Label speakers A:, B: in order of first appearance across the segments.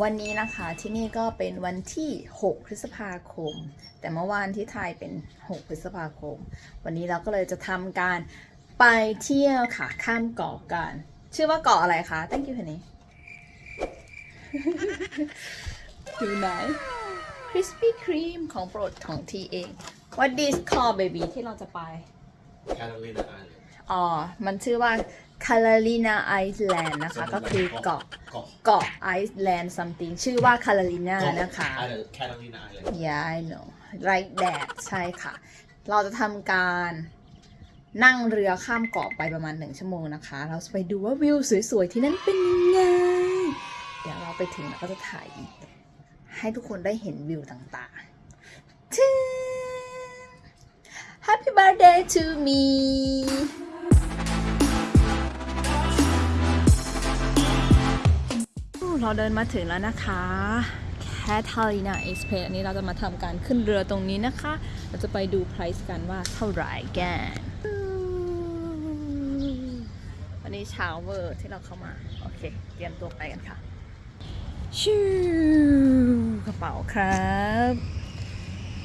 A: คนวันนี้นะคะที่นี่ก็เป็นวันที่ 6 พฤษภาคม แต่เมื่อวานที่ไทยเป็น 6 พฤษภาคม วันนี้เราก็เลยจะทำการไปเที่ยวค่ะข้ามเกาะกัน ชื่อว่าเกาะอะไรคะ thank you เพนนี่อยู่ไหน Krispy Kreme ของโปรดของทีเอง What this call baby ที่เราจะไป
B: Catalina Island
A: อ๋อ มันชื่อว่า c a r o l i n a Island นะคะ ก็คือเกาะ
B: เกาะ
A: เกาะ Island something ชื่อว่า c a r o l i n a นะคะ
B: Island Catalina Island
A: Yeah I know right that ใช่ค่ะ เราจะทำการนั่งเรือข้ามเกาะไปประมาณหนึ่งชั่วโมงนะคะ เราจะไปดูว่าวิวสวยๆ ที่นั่นเป็นยังไง เดี๋ยวเราไปถึงเราก็จะถ่ายอีก ให้ทุกคนได้เห็นวิวต่างๆทึน Happy birthday to me เราเดินมาถึงแล้วนะคะแคทาลีนาเอ็กซ์เพอันนี้เราจะมาทำการขึ้นเรือตรงนี้นะคะ เราจะไปดู price กันว่าเท่าไหร่กันวันนี้เช้าเวอร์ที่เราเข้ามา โอเค เตรียมตัวไปกันค่ะ ชิวกระเป๋าครับ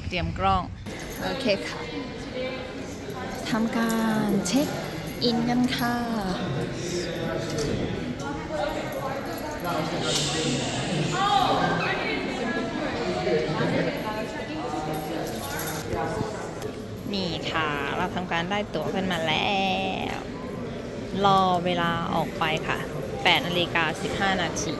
A: เตรียมกล้อง โอเคค่ะทำการเช็คอินกันค่ะ นี่ค่ะ เราทำการได้ตั๋วกันมาแล้ว รอเวลาออกไปค่ะ8นาฬิกา15 นาที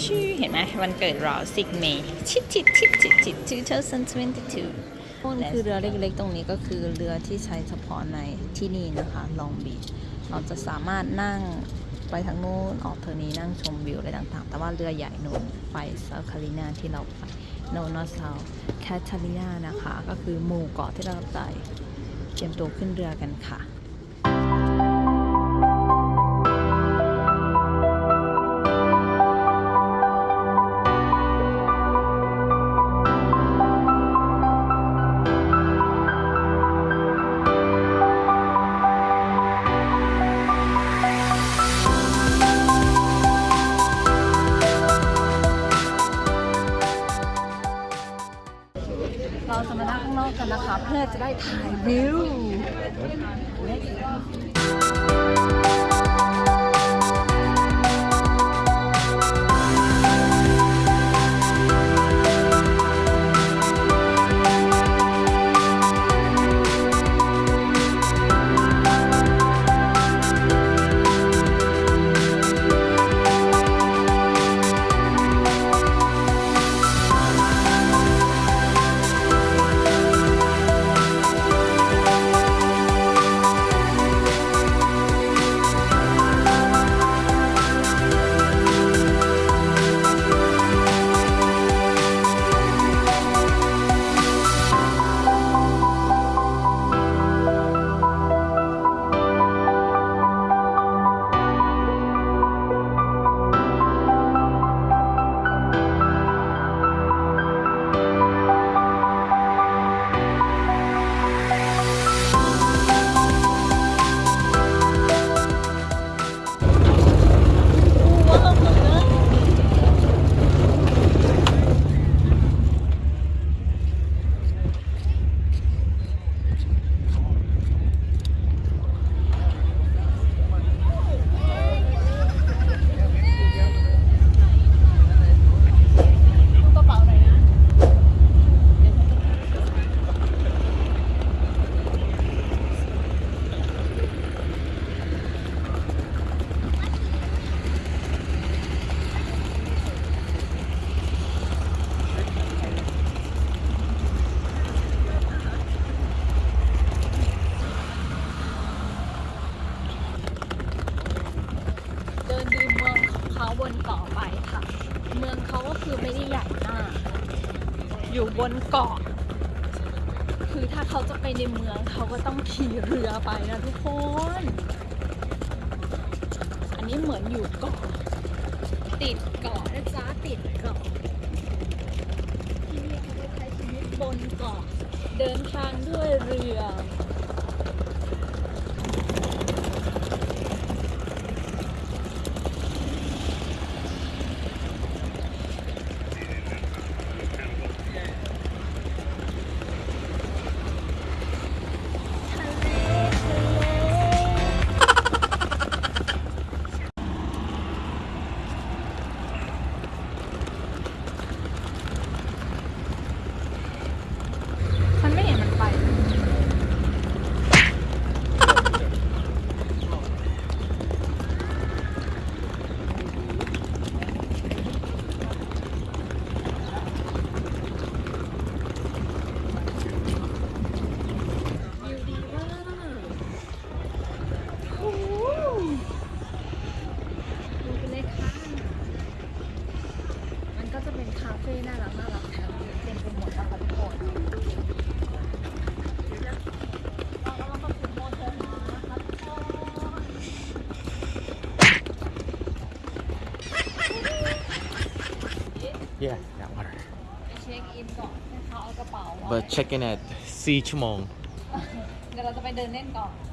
A: ชื่อเห็นไหมวันเกิดเรา10เมย์ชิดชิดชิดชิดชิด2022นี่คือเรือเล็กๆ ตรงนี้ก็คือเรือที่ใช้เฉพาะในที่นี่นะคะ ลองบีชเราจะสามารถนั่ง ไปทางนู้นออกทางนี้นั่งชมวิวอะไรต่างๆ แต่ว่าเรือใหญ่นู่นไปเซาคาลินาที่เราไปโนนอสเซาแคทารินานะคะ ก็คือหมู่เกาะที่เราไปเตรียมตัวขึ้นเรือกันค่ะ นเกาะ คือถ้าเขาจะไปในเมืองเขาก็ต้องขี่เรือไปนะทุกคน อันนี้เหมือนอยู่เกาะ ติดเกาะนะจ๊ะติดเกาะ Yeah, that water.
C: But check in at
A: Sea Chumong.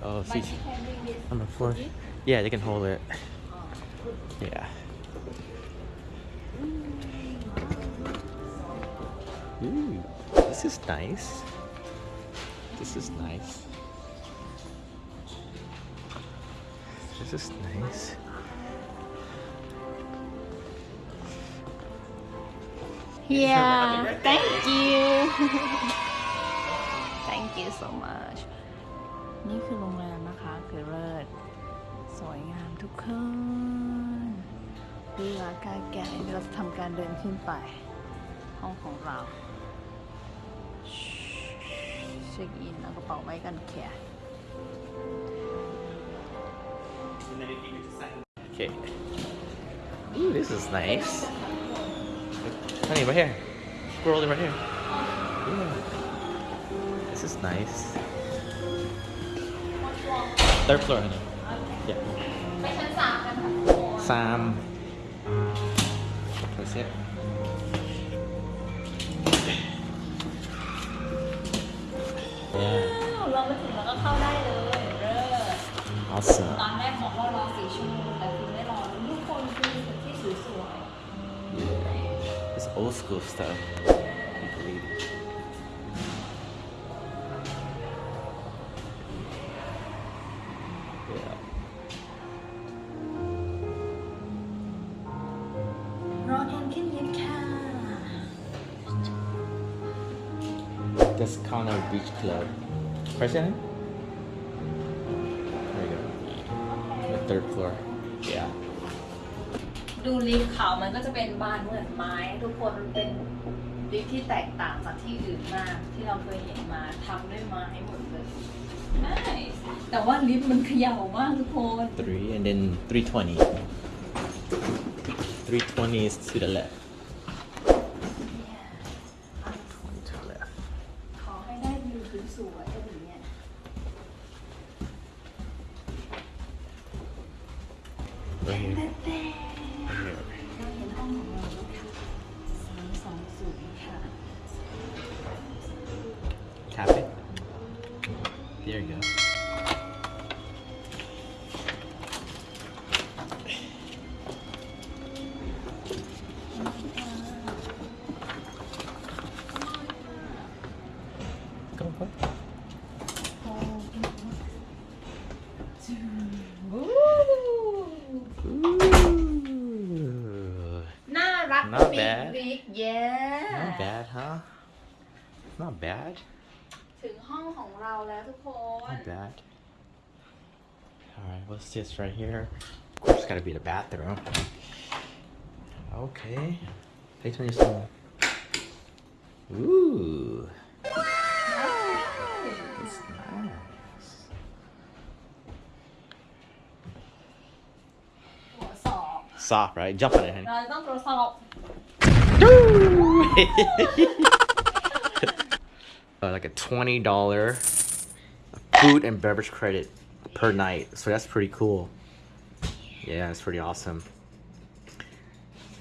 C: oh,
A: Sea Chumong. On
C: the floor? Yeah, they can hold it. Oh. Yeah. This is nice. This is nice. This is nice.
A: Yeah thank you thank you so much นี่คือโรงแรมนะคะคือเลิศสวยงามทุกคนดูอากาศแก่เราจะทำการเดินขึ้นไปห้องของเรา เช็คอินเอากระเป๋าไว้กันแค่
C: Okay. Ooh, this is nice. Honey, right here. Squirrel right here. Yeah. This is nice. Third floor, honey. Yeah.
A: ไปชั้นสามกันค่ะ
C: Sam. That's it. Yeah.
A: เราไปถึงแล้วก็เข้าได้เลยเลิศ
C: Awesome.
A: ตอนแรกบอกว่ารอสี่ชั่วโมงแต่คือไม่รอทุกคนคือที่สวย
C: Yeah. It's old school stuff. I believe. Yeah.
A: ๆรอแอนขึ้นลิฟต์ค่ะ
C: Descano Beach Club. Question? There you go. The third floor. Yeah.
A: ดูลิฟต์เขามันก็จะเป็นบานเหมือนไม้ ทุกคนมันเป็นลิฟต์ที่แตกต่างจากที่อื่นมาก ที่เราเคยเห็นมาทำด้วยไม้หมดเลยใช่แต่ว่าลิฟต์มันเขย่ามากทุกคน
C: Three and then 320. 320 is to the left. Tap it. There you go. What's this right here? Of course, it's gotta be the bathroom. Okay. Hey, turn your phone. Ooh. It's nice.
A: ตรวจสอบ
C: Soft, right? Jump on it, honey.
A: เราต้องตรวจสอบ
C: Uh, like a twenty dollar food and beverage credit per night. So that's pretty cool. Yeah, it's pretty awesome.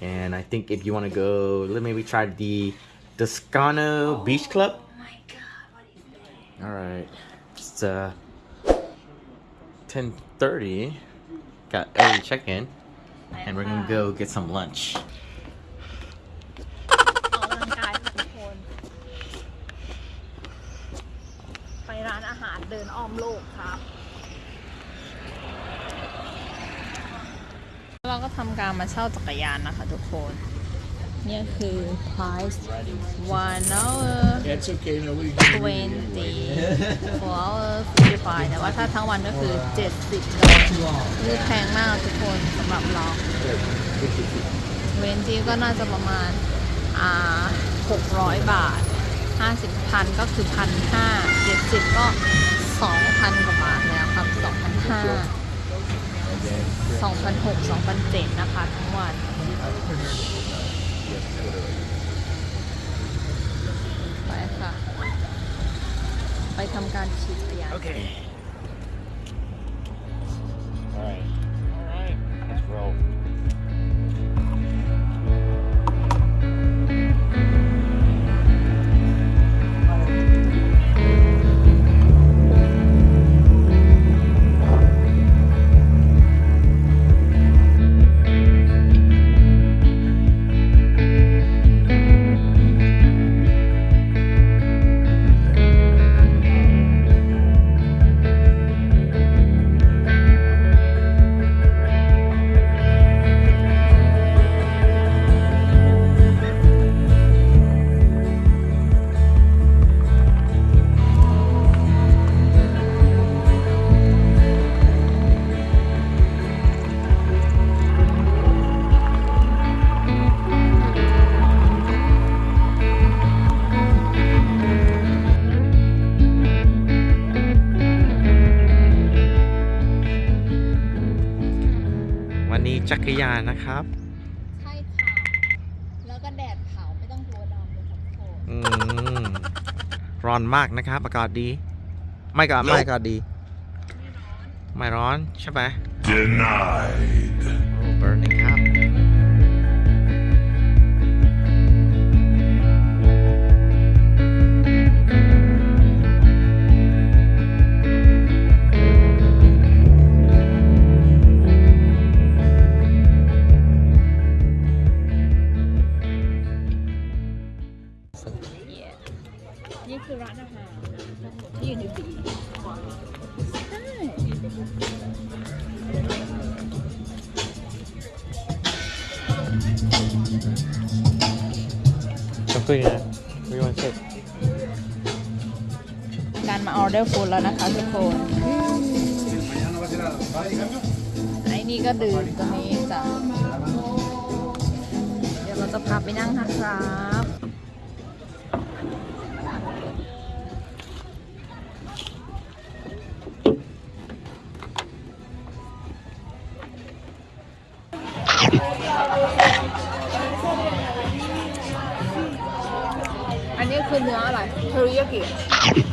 C: And I think if you want to go, let maybe try the Descano Beach Club.
A: Oh my god what is
C: All right, it's uh ten thirty. Got early check in, and we're gonna go get some lunch.
A: กกำลังกายค่ะทุกคนไปร้านอาหารเดินอ้อมโลกครับเราก็ทำการมาเช่าจักรยานนะคะทุกคน เนี่ยคือ price one hour
B: It's okay, no, we
A: twenty four hour fifty five แต่ว่าถ้าทั้งวันก็คือ70ดอลลาร์คือแพงมากทุกคนสำหรับเราเวนจีก็น่าจะประมาณอ่า600บาท50พันก็คือพันห้า70ก็2,000กว่าบาทแล้วครับ2,500 2,600 2,700นะคะทั้งวันไปค่ะ ไปทำการขี่จักรยาน
C: Okay. All right. All right. Let's roll. รยานนะครับ
A: ใช่ค่ะ แล้วก็แดดเผาไม่ต้องกลัวดำเลยค่ะทุกคน
C: อืมร้อนมากนะครับ อากาศดี ไม่ก็ไม่อากาศดี ไม่ร้อน ใช่ไหม
D: Denied.
C: โอ้เบิร์นครับ Something yeah. We want to
A: การมาออเดอร์ฟู้ดแล้วนะคะทุกคนไอ้นี่ก็ดื่มตัวนี้จ้ะเดี๋ยวเราจะพาไปนั่งนะครับ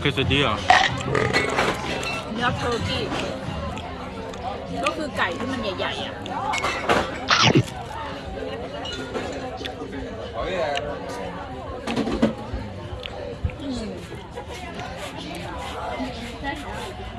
C: Quesadilla
A: เนื้อเทอร์กี้ก็คือไก่ที่มันใหญ่ๆอะ Morning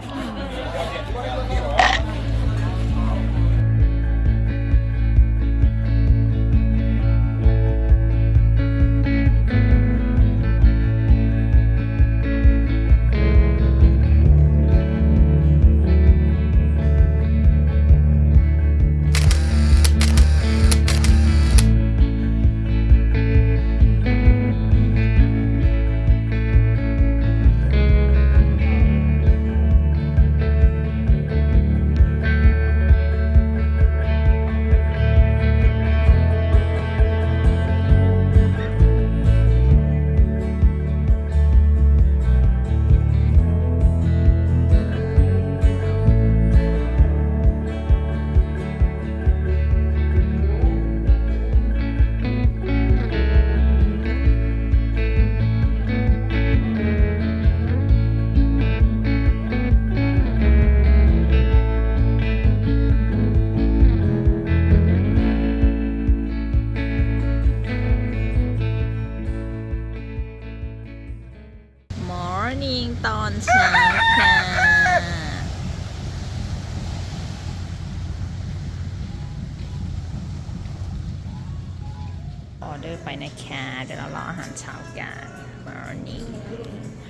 A: ออเดอร์ไปนะคะ เดี๋ยวเรารออาหารเช้ากัน Morning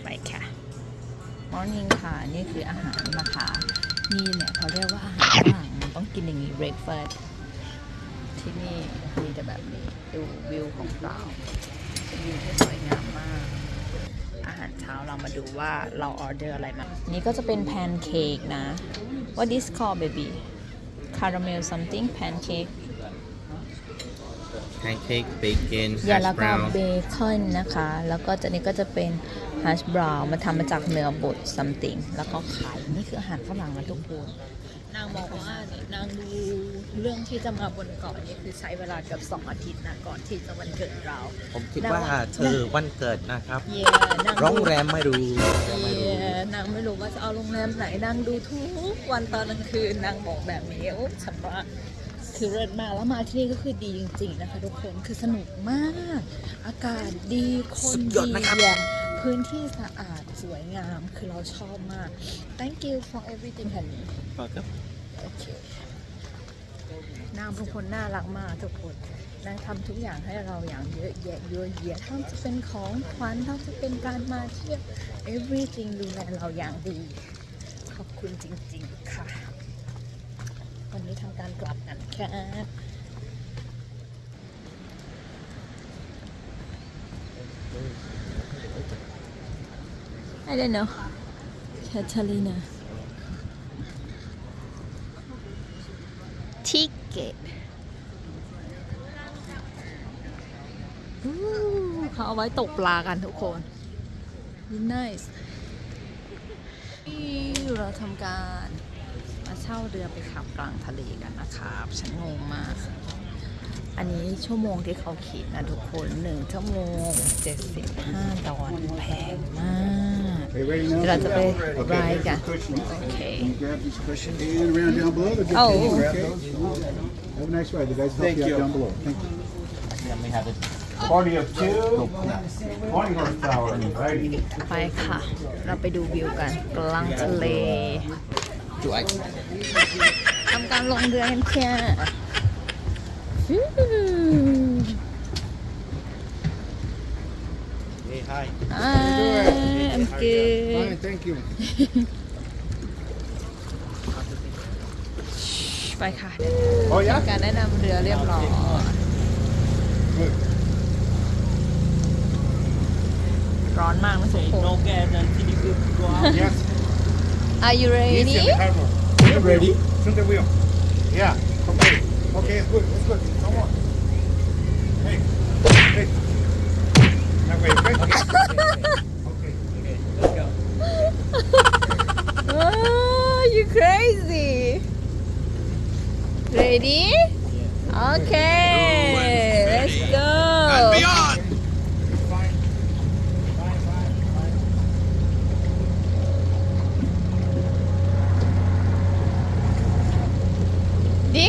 A: ไปค่ะ Morning ค่ะ นี่คืออาหารนะคะ นี่เนี่ยเขาเรียกว่าอาหารฝรั่งมันต้องกินอย่างนี้ breakfast ที่นี่มีแต่แบบนี้ ดูวิวของเราวิวที่สวยงามมาก อาหารเช้าเรามาดูว่าเราออเดอร์อะไรมา นี่ก็จะเป็นแพนเค้กนะ What is called baby caramel something pancake
C: pancake bacon
A: อย่า
C: hash
A: แล้วก็
C: brown
A: เบคอนนะคะ แล้วก็จะนี่ก็จะเป็นฮัชบราวน์มาทำมาจากเนื้อบด something แล้วก็ไข่นี่คืออาหารฝรั่งนะทุกคน นางบอกว่าเนี่ยนางดูเรื่องที่จะมาบนเกาะนี่คือใช้เวลาเกือบสองอาทิตย์นะก่อนที่จะวันเกิดเรา
C: ผมคิดว่าเธอวันเกิดนะครับ
A: เย่นาง
C: โร
A: ดู
C: งแรมไม่รู้
A: เย่นางไม่รู้ว่าจะเอาโรงแรมไหนนางดูทุกวันตอนกลางคืนนางบอกแบบนี้โอ้ฉันว่า คือเลิศมากแล้วมาที่นี่ก็คือดีจริง ๆ นะคะ ทุกคนคือสนุกมาก อากาศดีคน
C: สุดยอด
A: ดี
C: นะครับ
A: แย่พื้นที่สะอาดสวยงามคือเราชอบมาก thank you for everything ค่ะนี้โอเคนางเป็นคนน่ารักมากทุกคนนางทำทุกอย่างให้เราอย่างเยอะแยะเยอะแยะทั้งจะเป็นของขวัญทั้งจะเป็นการมาเที่ยว everything ดูแลเราอย่างดี ขอบคุณจริง ๆ ค่ะวันนี้ทำ การกลับกันค่ะ I don't know Catalina ticket อู้เขาเอาไว้ตกปลากันทุกคน nice นี่เราทำการไปมาเช่าเรือไปขับกลางทะเลกันนะครับฉันงงมาก อันนี้ชั่วโมงที่เขาขีดนะทุกคนหนึ่งชั่วโมง 75 ดอลแพงมาก
E: Are you ready now?
A: เดี๋ยวเราจะไป
E: Okay,
A: รายกัน
E: here's the cushions.
A: โอเค
E: You grab these cushions and around down below. they'll get
A: Oh.
E: you. Okay. Have a nice ride. The guys will help you out down below. Thank you. Party of two. Twenty horsepower. Righty.
A: ไปค่ะ เราไปดูวิวกันกลางทะเล ทำการลงเรือกันค่ะฟิว
C: Hey, hi.
A: I'm good
E: Fine, thank you.
A: ไปค่ะ
E: Oh yeah.
A: การแนะนำเรือเรียบร้อย
E: Good.
A: ร้อนมากนะทุกคน
E: Yes.
A: Are you ready
E: You ready? Turn the wheel. Yeah. Okay. Okay, it's good. It's good. Come on. Hey. Hey. That way, okay? Okay. Let's go.
A: oh you crazy ready okay let's go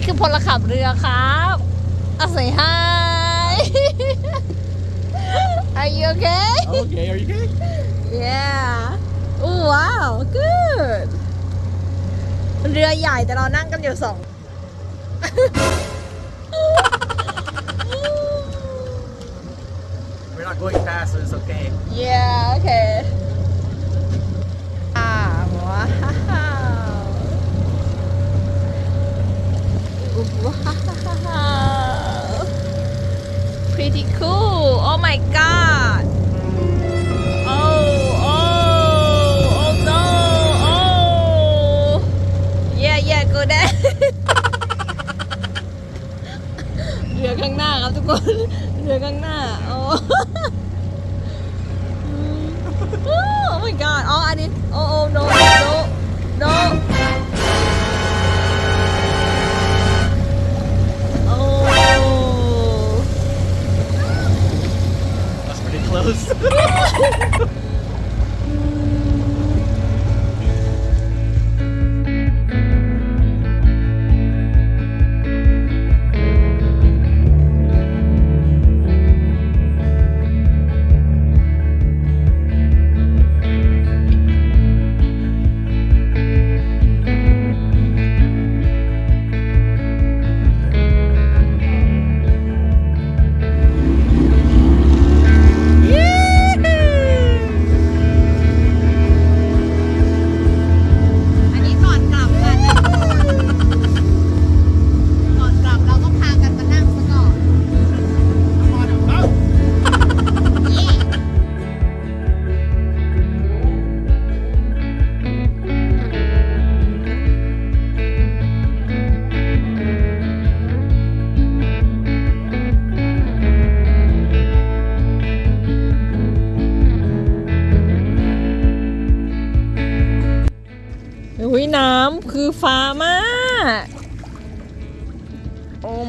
A: นี่คือพลขับเรือครับอาศัย hi Are you okay
C: Okay, are you good?
A: Yeah Oh wow good เรือใหญ่แต่เรานั่งกันอยู่สอง
C: We're not going fast, so it's okay.
A: Yeah okay อ่า ว้าวว้าว pretty cool oh my god oh oh oh no oh yeah yeah go there เรือข้างหน้าครับทุกคน เรือข้างหน้า โอ้ oh my god อ๋ออันนี้ oh oh no no no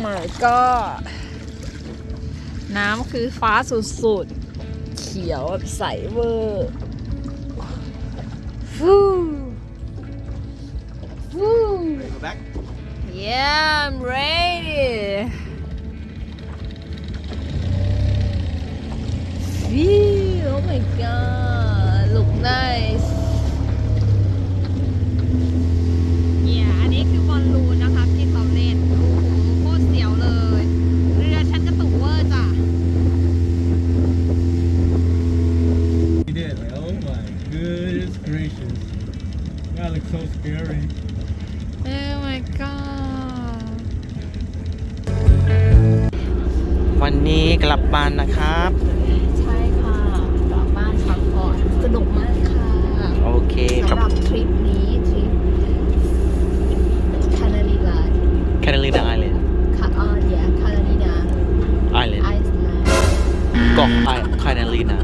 A: my god น้ำคือฟ้าสุดๆ เขียวแบบใสเวอร์ฟูฟู Yeah I'm ready Phew, oh my god look nice เนี่ยอันนี้คือบอลลูนนะคะที่เขาเล่น โอ้โหโคตรเสียวเลย เรือฉันกระตุกเวอร์จ้ะ
F: He did. Like, oh my goodness gracious. That looks so scary.
A: Oh my god
C: วันนี้กลับบ้านนะครับ
A: ใช่ค่ะกลับบ้านพักผ่อนสนุกมากค่ะ
C: โอเคครับ
A: สำหรับทริปนี้ทริปคานาลีลา
C: Catalina Island
A: คาออนเดียคานาลีนา
C: Island
A: ไอซ์แลนด์
C: เกาะ I- Catalina